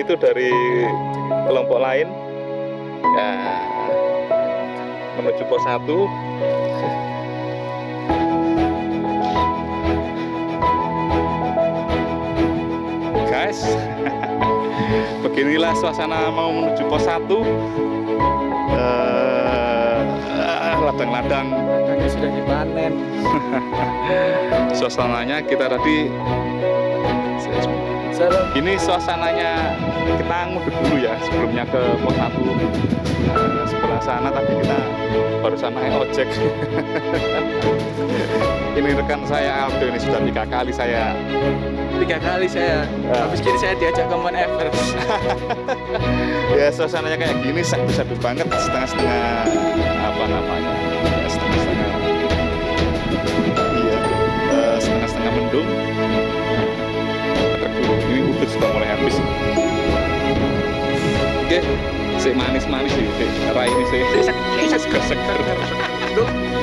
itu dari kelompok lain. Ya menuju pos 1 guys beginilah suasana mau menuju pos 1 Eh, ladang-ladang. Ladangnya sudah dipanen. suasananya kita tadi Serem. ini suasananya kita nguduk dulu ya sebelumnya ke pos 1 Nah, sebelah sana tadi kita barusan naik ojek ini rekan saya Aldo ini sudah tiga kali saya Tiga kali saya. Ya. Habis gini saya diajak ke Mount Everest. ya suasananya kayak gini sadu-sadu banget setengah-setengah apa namanya ya setengah-setengah iya eh, setengah-setengah mendung Udah sudah mulai habis. Oke si manis-manis sih si rai ini sih.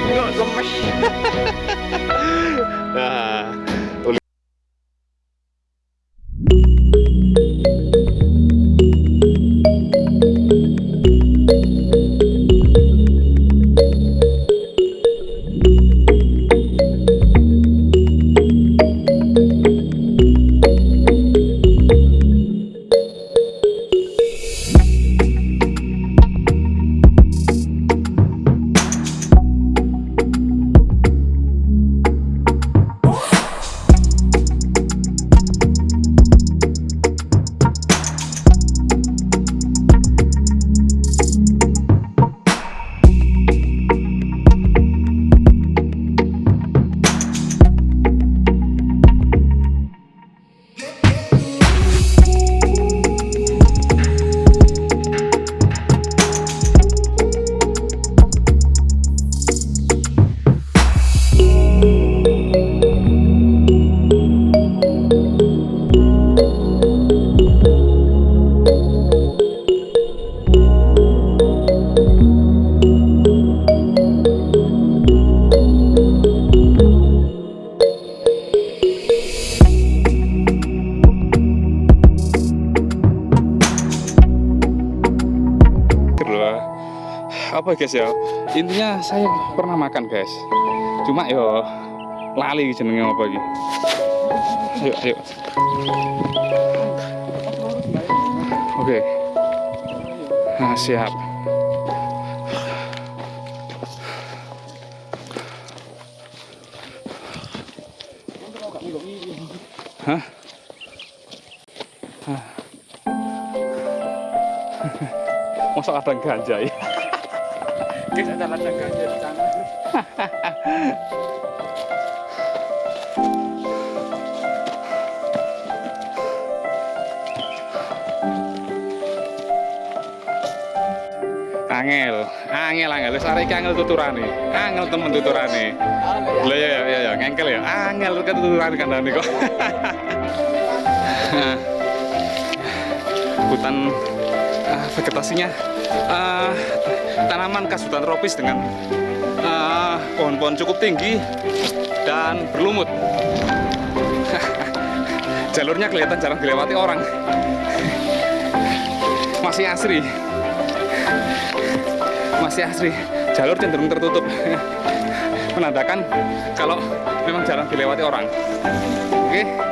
Nggak lemes. nah apa guys ya intinya saya pernah makan guys cuma yo lali jenenge apa iki ayo ayo oke nah, siap Hah? Hah. Masa ada ganja ya? Di. Angel, angel, angel. Wis arek angel tuturane. Angel temen tuturane. Lah ya ya ya, ya ngengkel ya. Angel tuturane kandhane kok. Hutan ah, vegetasinya ah, tanaman khas hutan tropis dengan ah, pohon-pohon cukup tinggi dan berlumut. Jalurnya kelihatan jarang dilewati orang. Masih asri. Masih asri. Jalur cenderung tertutup. Menandakan kalau memang jarang dilewati orang. Oke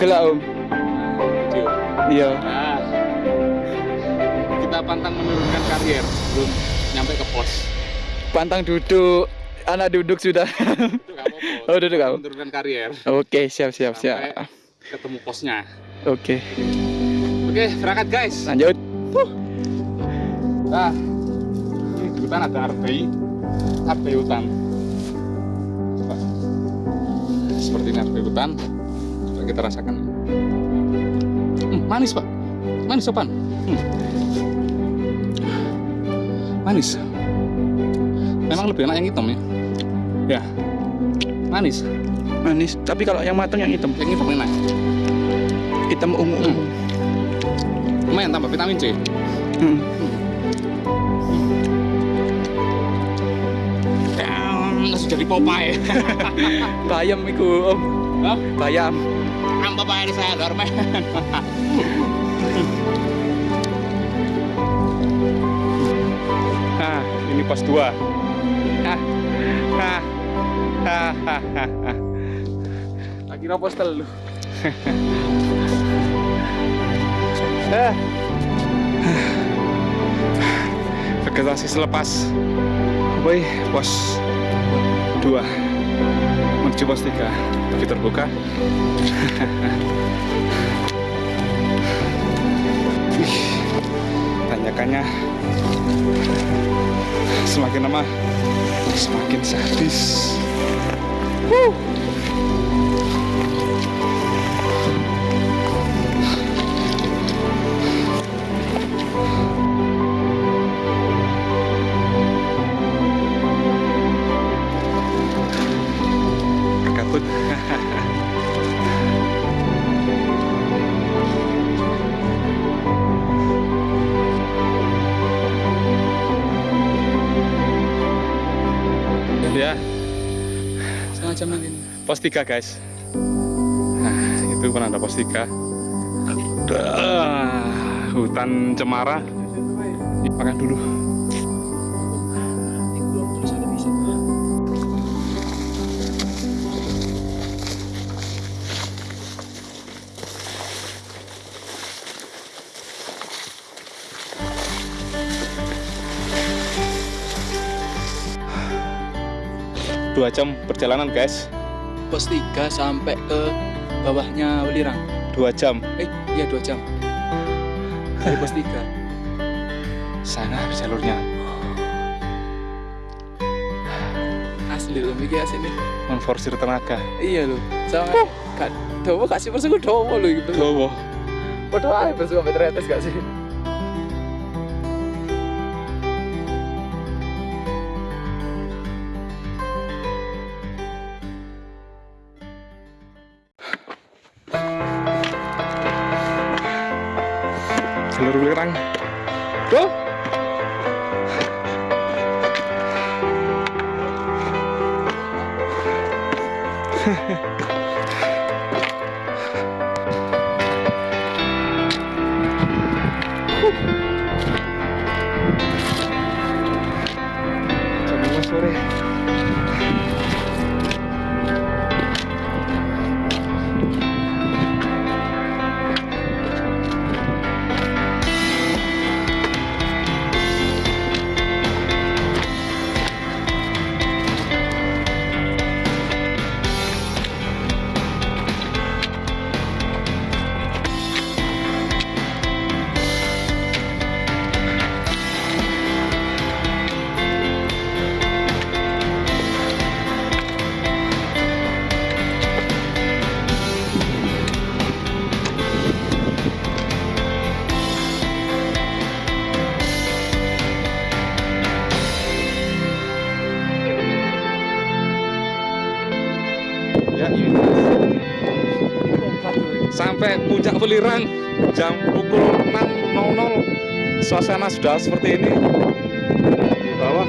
Pegel lah, Om. Video. Iya. Nah, kita pantang menurunkan karier belum nyampe ke pos. Pantang duduk. Anak duduk sudah. Itu. Oh, duduk, kamu. Menurunkan karier Oke, siap siap sampai siap. ketemu posnya. Oke, Oke, berangkat guys. lanjut. Nah, ini di hutan ada arbei, arbei hutan. Coba. Seperti ini arbei hutan. Coba kita rasakan. Hmm, manis pak, manis sopan. Hmm. Manis. Memang lebih enak yang hitam ya. Ya, manis. Manis, tapi kalau yang matang yang hitam. Yang hitam enak. Hitam ungu ungu. Lumayan tambah vitamin C. Hmm. Damn, langsung jadi Popeye. Bayam iku, Om. Hah? Bayam. Popeye di saya, Dorman. Nah, ini pos 2. Hah. Hah. Hah, hah, hah, hah. Lagi pos telu. Eh. Vegetasi selepas Woi, pos 2 pos 3 tapi terbuka. Tanyakannya. Semakin lama semakin sadis. Wuh. Ya. Setengah jam lagi. pos 3 guys. Nah itu ada pos 3 Dah, hutan cemara. Makan dulu dua jam perjalanan guys Pos 3 sampai ke bawahnya Welirang. dua jam Eh, iya 2 jam. Dari pos 3. sana jalurnya Asli loh, mikir asli nih. menforsir tenaga Iya loh. Sama kan Dowo kasih persen gue dowo loh gitu. Dowo. Padahal persen sampai teretes gak sih? Jalur Welirang go jam 5 sore sampai puncak Welirang jam pukul 6.00 suasana sudah seperti ini. Di bawah.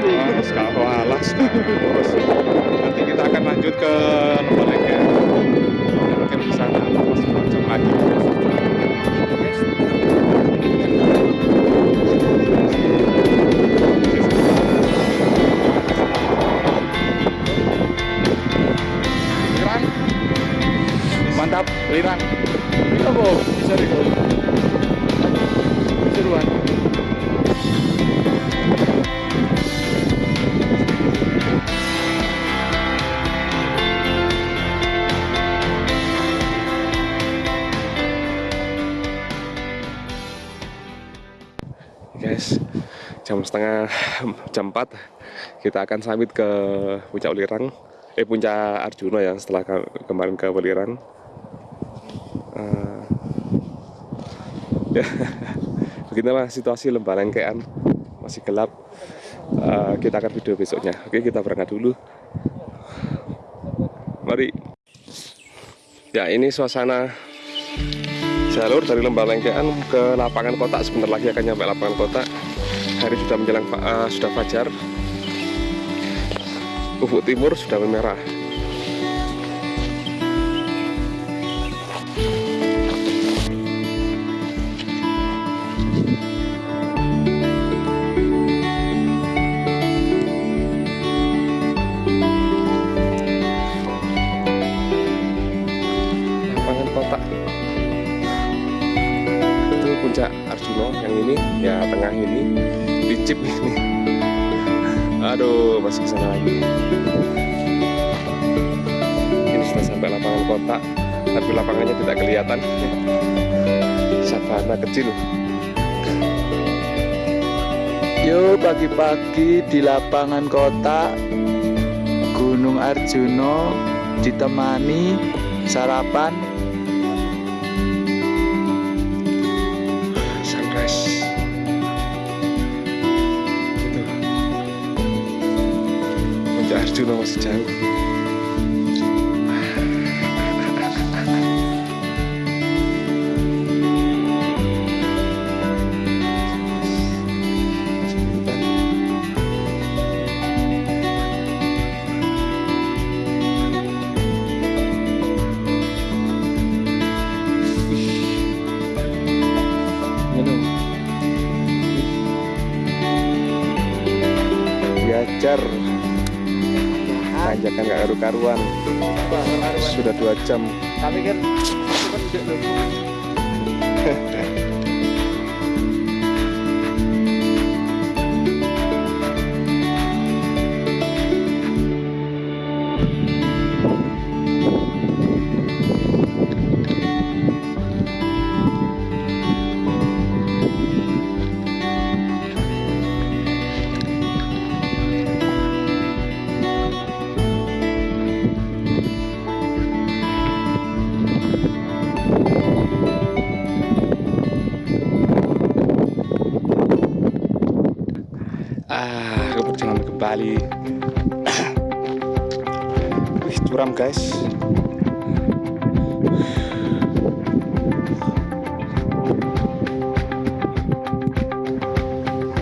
Wah, sekarang alas. Terus nanti kita akan lanjut ke Lembalega dan mungkin di sana. Masih jam lagi jam setengah jam 4 kita akan samit ke puncak Welirang. Eh puncak Arjuna ya setelah ke- kemarin ke Welirang. Eh, ya beginilah situasi lembah lengkean masih gelap. Eh, kita akan video besoknya. Oke kita berangkat dulu. Mari. Ya ini suasana jalur dari Lembah Lengkean ke lapangan kota sebentar lagi akan nyampe lapangan kota hari sudah menjelang eh, sudah fajar. Ufuk timur sudah memerah sudah sampai lapangan kota tapi lapangannya tidak kelihatan. Savana kecil. Yo pagi-pagi di lapangan kota Gunung Arjuna ditemani sarapan. Sunrise itu puncak Arjuna masih jauh karu-karuan sudah dua jam. Tapi kan ah keperjalanan kembali. Wih curam guys.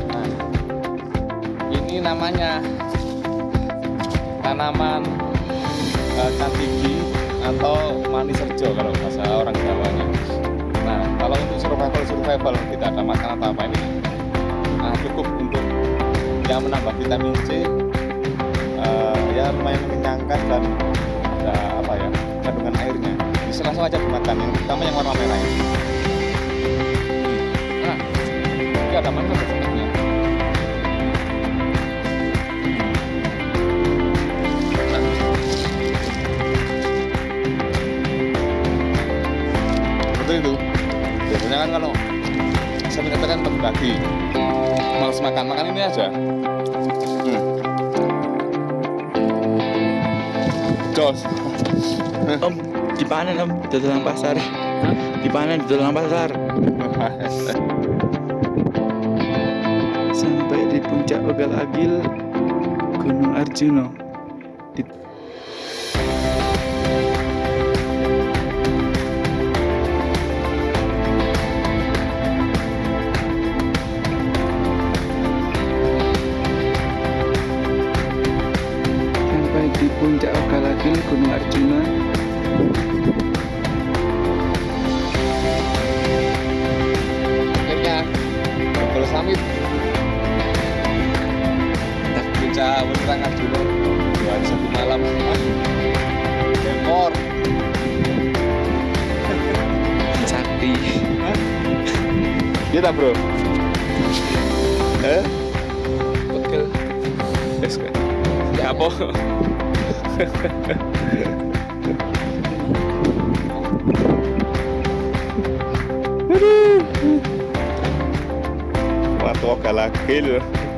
Nah, ini namanya tanaman uh, cantigi atau manis serjo kalau bahasa orang Jawanya. Nah, kalau untuk survival survival tidak ada atau apa ini. Nah, cukup yang menambah vitamin C uh, ya lumayan mengenyangkan dan ada apa ya kandungan airnya. Bisa langsung aja dimakan yang pertama yang warna merah ini. Nah ini ada manis sebenarnya? Seperti itu. Biasanya kan kalau saya katakan bagi-bagi males makan makan ini aja hmm. jos Om, dipanen om, dodolan pasar. Dipanen dodolan pasar. Sampai di puncak Ogal Agil Gunung Arjuna. kita bro eh betul es kan ya apa Aduh. Matroca lá, aquele. Né?